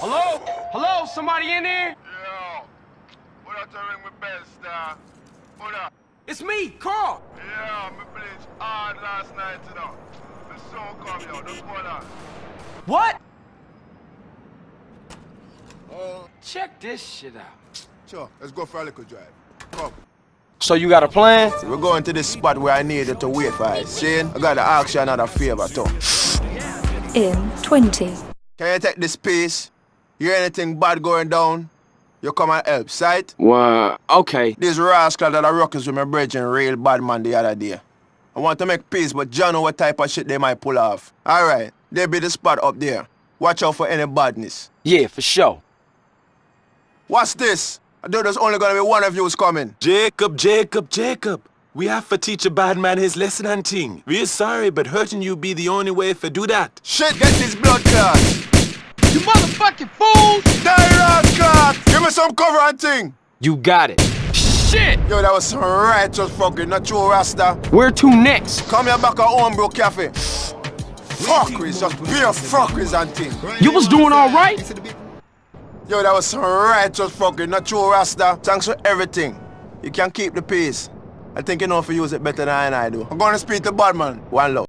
Hello? Hello? Somebody in there? Yo, what up to ring my bell, star? What up? It's me, Carl. Yeah, me bleach hard last night, you know. The song come, yo, just hold on. What? Oh, Check this shit out. sure, let's go for a little drive. Come. So you got a plan? We're going to this spot where I need you to wait for us. Shane, I gotta ask you another favor, too. In 20, Can you take this piece? Hear anything bad going down? You come and help, sight? Well, okay. This rascal that are rockers with my brethren real bad man the other day. I want to make peace, but John know what type of shit they might pull off. Alright, they be the spot up there. Watch out for any badness. Yeah, for sure. What's this? I know there's only gonna be one of yous coming. Jacob, Jacob, Jacob. We have to teach a bad man his lesson and thing. We're sorry, but hurting you be the only way for do that. Shit, get this blood clot! Me some cover and thing! You got it. Shit! Yo, that was some righteous fucking, not true Rasta. Where to next? Come here back at Homebrew Cafe. Fuckeries, just pure fuckeries and thing. You was doing all right? Yo, that was some righteous fucking, not true Rasta. Thanks for everything. You can keep the peace. I think you know if you use it better than I do. I'm gonna speak to Badman. One love.